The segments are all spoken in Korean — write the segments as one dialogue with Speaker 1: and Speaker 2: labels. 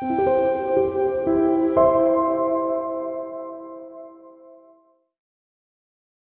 Speaker 1: Thank you.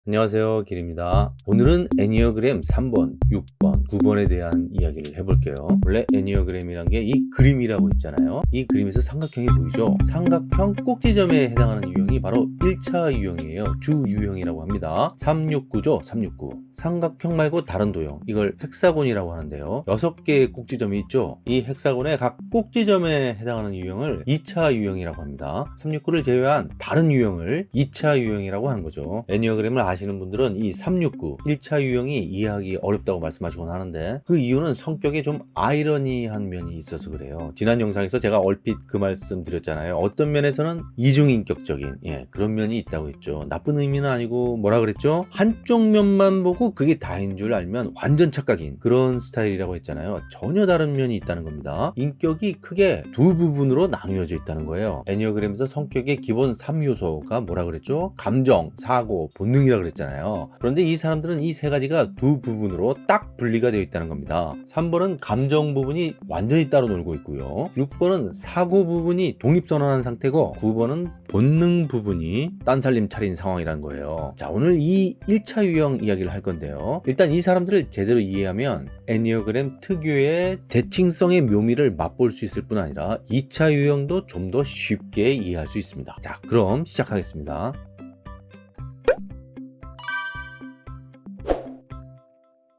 Speaker 1: 안녕하세요 길입니다. 오늘은 애니어그램 3번, 6번, 9번에 대한 이야기를 해볼게요. 원래 애니어그램이란 게 이 그림이라고 있잖아요. 이 그림에서 삼각형이 보이죠? 삼각형 꼭지점에 해당하는 유형이 바로 1차 유형이에요. 주 유형이라고 합니다. 369죠? 369 삼각형 말고 다른 도형. 이걸 헥사곤이라고 하는데요. 6개의 꼭지점이 있죠? 이 헥사곤의 각 꼭지점에 해당하는 유형을 2차 유형이라고 합니다. 369를 제외한 다른 유형을 2차 유형이라고 하는 거죠. 애니어그램을 아시는 분들은 이 369 1차 유형이 이해하기 어렵다고 말씀하시곤 하는데 그 이유는 성격에 좀 아이러니한 면이 있어서 그래요. 지난 영상에서 제가 얼핏 그 말씀 드렸잖아요. 어떤 면에서는 이중인격적인 예, 그런 면이 있다고 했죠. 나쁜 의미는 아니고 뭐라 그랬죠? 한쪽 면만 보고 그게 다인 줄 알면 완전 착각인 그런 스타일이라고 했잖아요. 전혀 다른 면이 있다는 겁니다. 인격이 크게 두 부분으로 나누어져 있다는 거예요. 애니어그램에서 성격의 기본 3요소가 뭐라 그랬죠? 감정, 사고, 본능이라 그랬잖아요. 그런데 이 사람들은 이 세 가지가 두 부분으로 딱 분리가 되어 있다는 겁니다. 3번은 감정 부분이 완전히 따로 놀고 있고요. 6번은 사고 부분이 독립선언한 상태고 9번은 본능 부분이 딴살림 차린 상황이라는 거예요. 자 오늘 이 1차 유형 이야기를 할 건데요. 일단 이 사람들을 제대로 이해하면 애니어그램 특유의 대칭성의 묘미를 맛볼 수 있을 뿐 아니라 2차 유형도 좀 더 쉽게 이해할 수 있습니다. 자 그럼 시작하겠습니다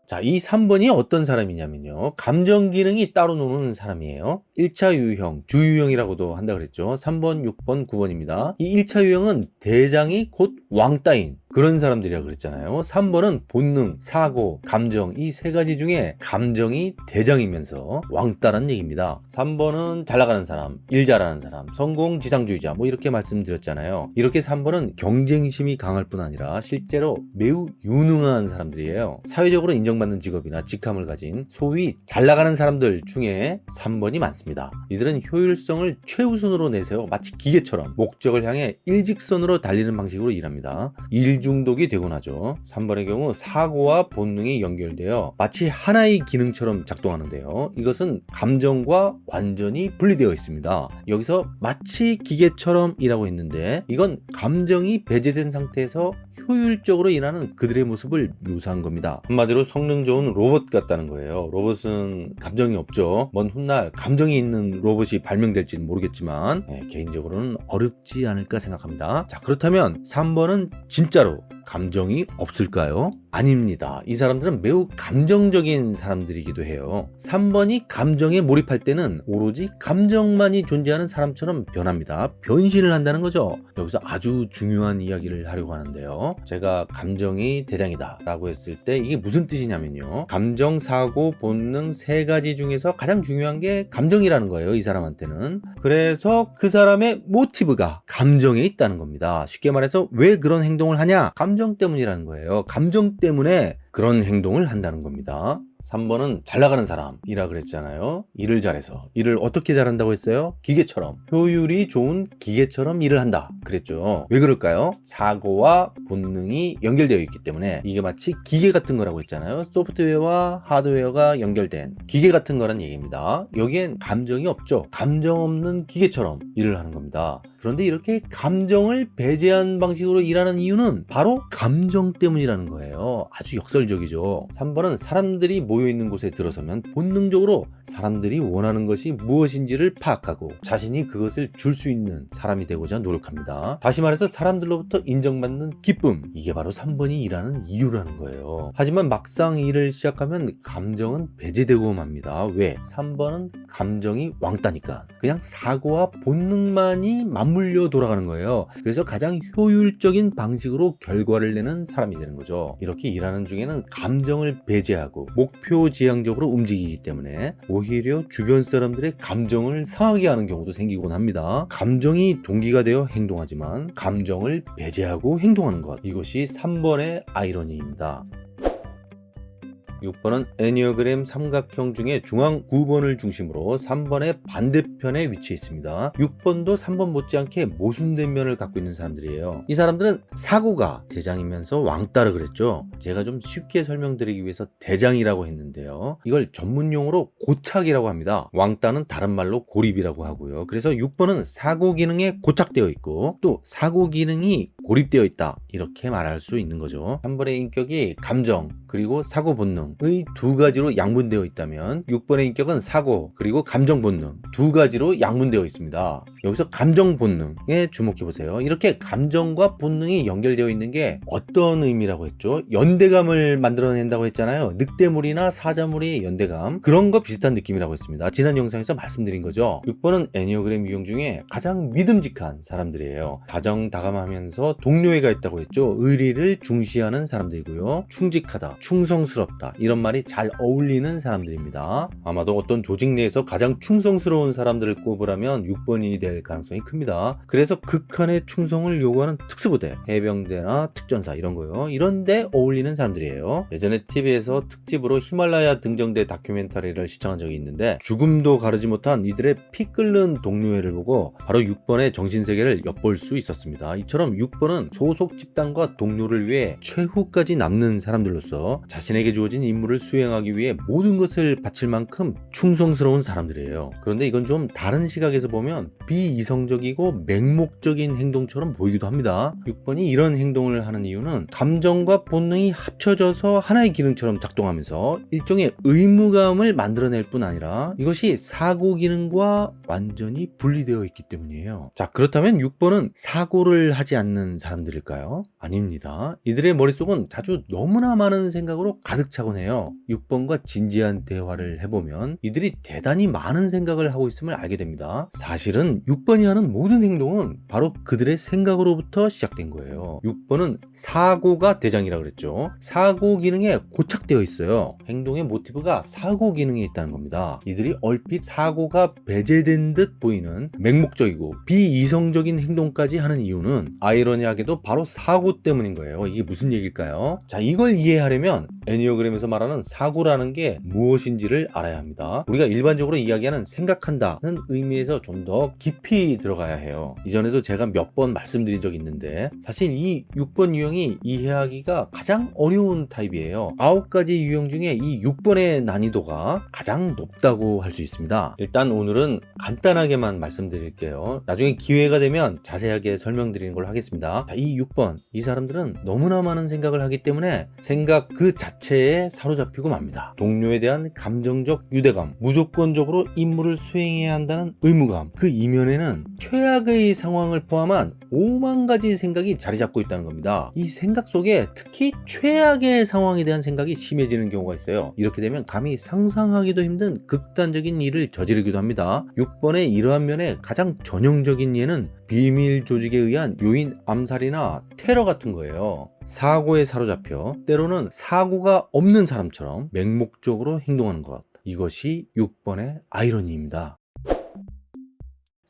Speaker 1: 자, 이 3번이 어떤 사람이냐면요. 감정 기능이 따로 노는 사람이에요. 1차 유형, 주유형이라고도 한다 그랬죠. 3번, 6번, 9번입니다. 이 1차 유형은 대장이 곧 왕따인 그런 사람들이라 그랬잖아요 3번은 본능, 사고, 감정 이 세 가지 중에 감정이 대장이면서 왕따란 얘기입니다 3번은 잘 나가는 사람, 일 잘하는 사람, 성공 지상주의자 뭐 이렇게 말씀드렸잖아요 이렇게 3번은 경쟁심이 강할 뿐 아니라 실제로 매우 유능한 사람들이에요 사회적으로 인정 받는 직업이나 직함을 가진 소위 잘 나가는 사람들 중에 3번이 많습니다. 이들은 효율성을 최우선으로 내세워 마치 기계처럼 목적을 향해 일직선으로 달리는 방식으로 일합니다. 일 중독이 되곤 하죠. 3번의 경우 사고와 본능이 연결되어 마치 하나의 기능처럼 작동하는데요. 이것은 감정과 완전히 분리되어 있습니다. 여기서 마치 기계처럼 일하고 있는데 이건 감정이 배제된 상태에서 효율적으로 일하는 그들의 모습을 묘사한 겁니다. 한마디로 성능 좋은 로봇 같다는 거예요. 로봇은 감정이 없죠. 먼 훗날 감정이 있는 로봇이 발명될지는 모르겠지만 네, 개인적으로는 어렵지 않을까 생각합니다. 자 그렇다면 3번은 진짜로 감정이 없을까요? 아닙니다. 이 사람들은 매우 감정적인 사람들이기도 해요. 3번이 감정에 몰입할 때는 오로지 감정만이 존재하는 사람처럼 변합니다. 변신을 한다는 거죠. 여기서 아주 중요한 이야기를 하려고 하는데요. 제가 감정이 대장이다 라고 했을 때 이게 무슨 뜻이냐면요. 감정, 사고, 본능 세 가지 중에서 가장 중요한 게 감정이라는 거예요. 이 사람한테는. 그래서 그 사람의 모티브가 감정에 있다는 겁니다. 쉽게 말해서 왜 그런 행동을 하냐? 감정 때문이라는 거예요. 감정 때문에 그런 행동을 한다는 겁니다. 3번은 잘 나가는 사람이라 그랬잖아요. 일을 잘해서. 일을 어떻게 잘한다고 했어요? 기계처럼. 효율이 좋은 기계처럼 일을 한다. 그랬죠. 왜 그럴까요? 사고와 본능이 연결되어 있기 때문에. 이게 마치 기계 같은 거라고 했잖아요. 소프트웨어와 하드웨어가 연결된 기계 같은 거란 얘기입니다. 여기엔 감정이 없죠. 감정 없는 기계처럼 일을 하는 겁니다. 그런데 이렇게 감정을 배제한 방식으로 일하는 이유는 바로 감정 때문이라는 거예요. 아주 역설적이죠. 3번은 사람들이 모 여있는 곳에 들어서면 본능적으로 사람들이 원하는 것이 무엇인지를 파악하고 자신이 그것을 줄 수 있는 사람이 되고자 노력합니다. 다시 말해서 사람들로부터 인정받는 기쁨 이게 바로 3번이 일하는 이유라는 거예요. 하지만 막상 일을 시작하면 감정은 배제되고 맙니다. 왜? 3번은 감정이 왕따니까. 그냥 사고와 본능만이 맞물려 돌아가는 거예요. 그래서 가장 효율적인 방식으로 결과를 내는 사람이 되는 거죠. 이렇게 일하는 중에는 감정을 배제하고 목표 목표지향적으로 움직이기 때문에 오히려 주변 사람들의 감정을 상하게 하는 경우도 생기곤 합니다. 감정이 동기가 되어 행동하지만 감정을 배제하고 행동하는 것 이것이 3번의 아이러니입니다. 6번은 애니어그램 삼각형 중에 중앙 9번을 중심으로 3번의 반대편에 위치해 있습니다. 6번도 3번 못지않게 모순된 면을 갖고 있는 사람들이에요. 이 사람들은 사고가 대장이면서 왕따라 그랬죠. 제가 좀 쉽게 설명드리기 위해서 대장이라고 했는데요. 이걸 전문용어로 고착이라고 합니다. 왕따는 다른 말로 고립이라고 하고요. 그래서 6번은 사고 기능에 고착되어 있고 또 사고 기능이 고립되어 있다 이렇게 말할 수 있는 거죠 3번의 인격이 감정 그리고 사고 본능의 두 가지로 양분되어 있다면 6번의 인격은 사고 그리고 감정 본능 두 가지로 양분되어 있습니다. 여기서 감정 본능에 주목해 보세요. 이렇게 감정과 본능이 연결되어 있는 게 어떤 의미라고 했죠? 연대감을 만들어낸다고 했잖아요. 늑대물이나 사자물의 연대감. 그런 거 비슷한 느낌이라고 했습니다. 지난 영상에서 말씀드린 거죠. 6번은 애니어그램 유형 중에 가장 믿음직한 사람들이에요. 다정다감하면서 동료애가 있다고 했죠. 의리를 중시하는 사람들이고요. 충직하다 충성스럽다. 이런 말이 잘 어울리는 사람들입니다. 아마도 어떤 조직 내에서 가장 충성스러운 사람들을 꼽으라면 6번이 될 가능성이 큽니다. 그래서 극한의 충성을 요구하는 특수부대 해병대나 특전사 이런 거요. 이런데 어울리는 사람들이에요. 예전에 TV에서 특집으로 히말라야 등정대 다큐멘터리를 시청한 적이 있는데 죽음도 가르지 못한 이들의 피 끓는 동료애를 보고 바로 6번의 정신세계를 엿볼 수 있었습니다. 이처럼 6번은 소속 집단과 동료를 위해 최후까지 남는 사람들로서 자신에게 주어진 임무를 수행하기 위해 모든 것을 바칠 만큼 충성스러운 사람들이에요. 그런데 이건 좀 다른 시각에서 보면 비이성적이고 맹목적인 행동처럼 보이기도 합니다. 6번이 이런 행동을 하는 이유는 감정과 본능이 합쳐져서 하나의 기능처럼 작동하면서 일종의 의무감을 만들어낼 뿐 아니라 이것이 사고 기능과 완전히 분리되어 있기 때문이에요. 자 그렇다면 6번은 사고를 하지 않는 사람들일까요? 아닙니다. 이들의 머릿속은 자주 너무나 많은 생각으로 가득 차곤 해요. 6번과 진지한 대화를 해보면 이들이 대단히 많은 생각을 하고 있음을 알게 됩니다. 사실은 6번이 하는 모든 행동은 바로 그들의 생각으로부터 시작된 거예요. 6번은 사고가 대장이라 그랬죠. 사고 기능에 고착되어 있어요. 행동의 모티브가 사고 기능에 있다는 겁니다. 이들이 얼핏 사고가 배제된 듯 보이는 맹목적이고 비이성적인 행동까지 하는 이유는 아이러니하게도 바로 사고 때문인 거예요. 이게 무슨 얘기일까요? 자 이걸 이해하려면 뭐냐면 애니어그램에서 말하는 사고라는 게 무엇인지를 알아야 합니다. 우리가 일반적으로 이야기하는 생각한다는 의미에서 좀 더 깊이 들어가야 해요. 이전에도 제가 몇 번 말씀드린 적이 있는데 사실 이 6번 유형이 이해하기가 가장 어려운 타입이에요. 아홉 가지 유형 중에 이 6번의 난이도가 가장 높다고 할 수 있습니다. 일단 오늘은 간단하게만 말씀드릴게요. 나중에 기회가 되면 자세하게 설명드리는 걸로 하겠습니다. 자, 이 6번. 이 사람들은 너무나 많은 생각을 하기 때문에 생각 그 자체 에 사로잡히고 맙니다. 동료에 대한 감정적 유대감 무조건적으로 임무를 수행해야 한다는 의무감 그 이면에는 최악의 상황을 포함한 5만 가지 생각이 자리 잡고 있다는 겁니다. 이 생각 속에 특히 최악의 상황에 대한 생각이 심해지는 경우가 있어요. 이렇게 되면 감히 상상하기도 힘든 극단적인 일을 저지르기도 합니다. 6번의 이러한 면에 가장 전형적인 예는 비밀 조직에 의한 요인 암살이나 테러 같은 거예요. 사고에 사로잡혀 때로는 사고가 없는 사람처럼 맹목적으로 행동하는 것. 이것이 6번의 아이러니입니다.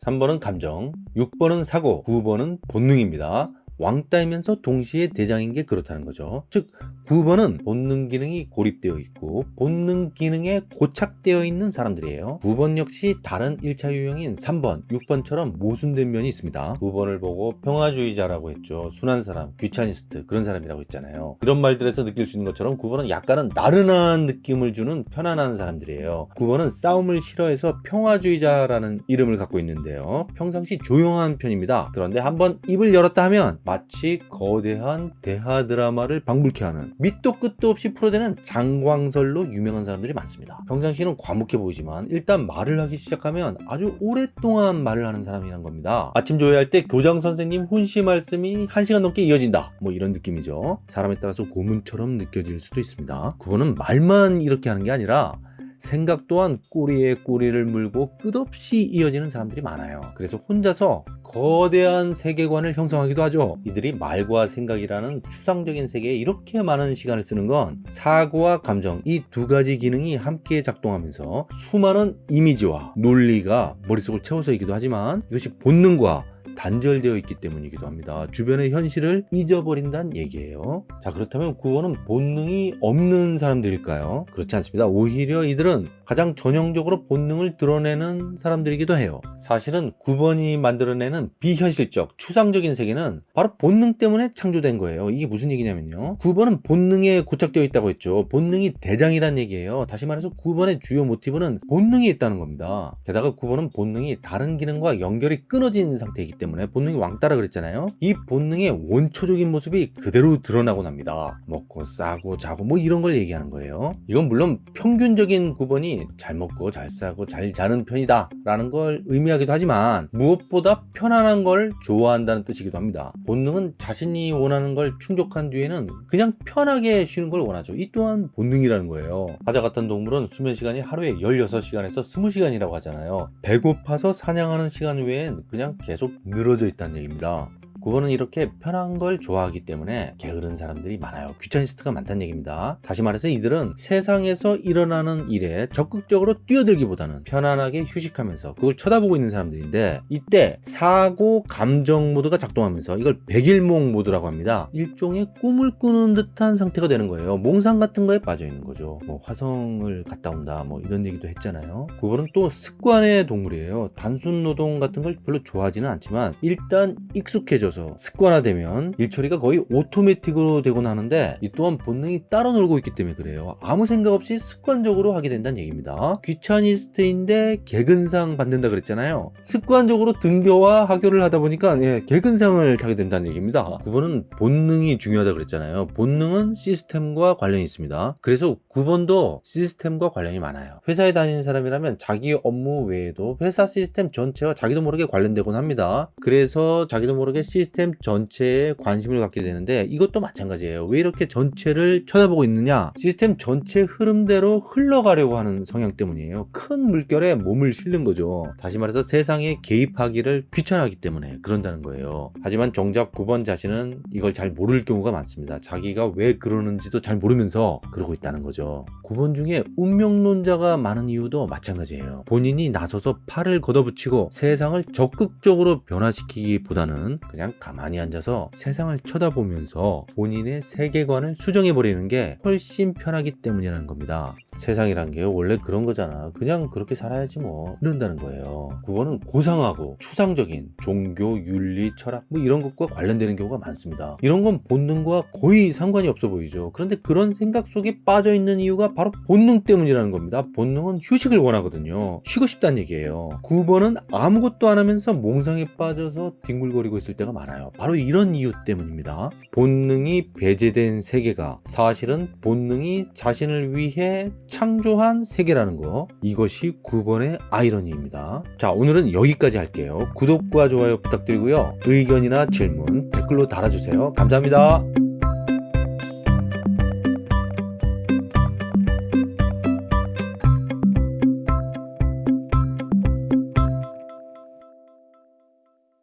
Speaker 1: 3번은 감정, 6번은 사고, 9번은 본능입니다. 왕따이면서 동시에 대장인 게 그렇다는 거죠. 즉 9번은 본능 기능이 고립되어 있고 본능 기능에 고착되어 있는 사람들이에요. 9번 역시 다른 1차 유형인 3번 6번처럼 모순된 면이 있습니다. 9번을 보고 평화주의자라고 했죠. 순한 사람 귀차니스트 그런 사람이라고 했잖아요. 이런 말들에서 느낄 수 있는 것처럼 9번은 약간은 나른한 느낌을 주는 편안한 사람들이에요. 9번은 싸움을 싫어해서 평화주의자라는 이름을 갖고 있는데요. 평상시 조용한 편입니다. 그런데 한번 입을 열었다 하면 마치 거대한 대하 드라마를 방불케 하는 밑도 끝도 없이 풀어대는 장광설로 유명한 사람들이 많습니다. 평상시는 과묵해 보이지만 일단 말을 하기 시작하면 아주 오랫동안 말을 하는 사람이란 겁니다. 아침 조회할 때 교장 선생님 훈시 말씀이 1시간 넘게 이어진다. 뭐 이런 느낌이죠. 사람에 따라서 고문처럼 느껴질 수도 있습니다. 그거는 말만 이렇게 하는 게 아니라 생각 또한 꼬리에 꼬리를 물고 끝없이 이어지는 사람들이 많아요. 그래서 혼자서 거대한 세계관을 형성하기도 하죠. 이들이 말과 생각이라는 추상적인 세계에 이렇게 많은 시간을 쓰는 건 사고와 감정 이 두 가지 기능이 함께 작동하면서 수많은 이미지와 논리가 머릿속을 채워서이기도 하지만 이것이 본능과 단절되어 있기 때문이기도 합니다. 주변의 현실을 잊어버린다는 얘기예요. 자 그렇다면 9번은 본능이 없는 사람들일까요? 그렇지 않습니다. 오히려 이들은 가장 전형적으로 본능을 드러내는 사람들이기도 해요. 사실은 9번이 만들어내는 비현실적, 추상적인 세계는 바로 본능 때문에 창조된 거예요. 이게 무슨 얘기냐면요. 9번은 본능에 고착되어 있다고 했죠. 본능이 대장이란 얘기예요. 다시 말해서 9번의 주요 모티브는 본능이 있다는 겁니다. 게다가 9번은 본능이 다른 기능과 연결이 끊어진 상태이기 때문에 본능이 왕따라 그랬잖아요. 이 본능의 원초적인 모습이 그대로 드러나곤 합니다. 먹고 싸고 자고 뭐 이런 걸 얘기하는 거예요. 이건 물론 평균적인 9번이 잘 먹고 잘 싸고 잘 자는 편이다 라는 걸 의미하기도 하지만 무엇보다 편안한 걸 좋아한다는 뜻이기도 합니다. 본능은 자신이 원하는 걸 충족한 뒤에는 그냥 편하게 쉬는 걸 원하죠. 이 또한 본능이라는 거예요. 사자 같은 동물은 수면 시간이 하루에 16시간에서 20시간이라고 하잖아요. 배고파서 사냥하는 시간 외엔 그냥 계속 늘어져 있다는 얘기입니다. 9번은 이렇게 편한 걸 좋아하기 때문에 게으른 사람들이 많아요. 귀차니스트가 많다는 얘기입니다. 다시 말해서 이들은 세상에서 일어나는 일에 적극적으로 뛰어들기보다는 편안하게 휴식하면서 그걸 쳐다보고 있는 사람들인데 이때 사고 감정 모드가 작동하면서 이걸 백일몽 모드라고 합니다. 일종의 꿈을 꾸는 듯한 상태가 되는 거예요. 몽상 같은 거에 빠져 있는 거죠. 뭐 화성을 갔다 온다 뭐 이런 얘기도 했잖아요. 9번은 또 습관의 동물이에요. 단순 노동 같은 걸 별로 좋아하지는 않지만 일단 익숙해져서 습관화되면 일처리가 거의 오토매틱으로 되곤 하는데 이 또한 본능이 따로 놀고 있기 때문에 그래요. 아무 생각 없이 습관적으로 하게 된다는 얘기입니다. 귀차니스트인데 개근상 받는다 그랬잖아요. 습관적으로 등교와 하교를 하다 보니까 예, 개근상을 타게 된다는 얘기입니다. 9번은 본능이 중요하다 그랬잖아요. 본능은 시스템과 관련이 있습니다. 그래서 9번도 시스템과 관련이 많아요. 회사에 다니는 사람이라면 자기 업무 외에도 회사 시스템 전체와 자기도 모르게 관련되곤 합니다. 그래서 자기도 모르게 시스템 전체에 관심을 갖게 되는데 이것도 마찬가지예요. 왜 이렇게 전체를 쳐다보고 있느냐? 시스템 전체 흐름대로 흘러가려고 하는 성향 때문이에요. 큰 물결에 몸을 실는 거죠. 다시 말해서 세상에 개입하기를 귀찮아하기 때문에 그런다는 거예요. 하지만 정작 9번 자신은 이걸 잘 모를 경우가 많습니다. 자기가 왜 그러는지도 잘 모르면서 그러고 있다는 거죠. 9번 중에 운명론자가 많은 이유도 마찬가지예요. 본인이 나서서 팔을 걷어붙이고 세상을 적극적으로 변화시키기보다는 가만히 앉아서 세상을 쳐다보면서 본인의 세계관을 수정해버리는 게 훨씬 편하기 때문이라는 겁니다. 세상이란 게 원래 그런 거잖아. 그냥 그렇게 살아야지 뭐. 이런다는 거예요. 9번은 고상하고 추상적인 종교, 윤리, 철학 뭐 이런 것과 관련되는 경우가 많습니다. 이런 건 본능과 거의 상관이 없어 보이죠. 그런데 그런 생각 속에 빠져 있는 이유가 바로 본능 때문이라는 겁니다. 본능은 휴식을 원하거든요. 쉬고 싶다는 얘기예요. 9번은 아무것도 안 하면서 몽상에 빠져서 뒹굴거리고 있을 때가 많아요. 바로 이런 이유 때문입니다. 본능이 배제된 세계가 사실은 본능이 자신을 위해 창조한 세계라는 거 이것이 9번의 아이러니입니다. 자 오늘은 여기까지 할게요. 구독과 좋아요 부탁드리고요. 의견이나 질문 댓글로 달아주세요. 감사합니다.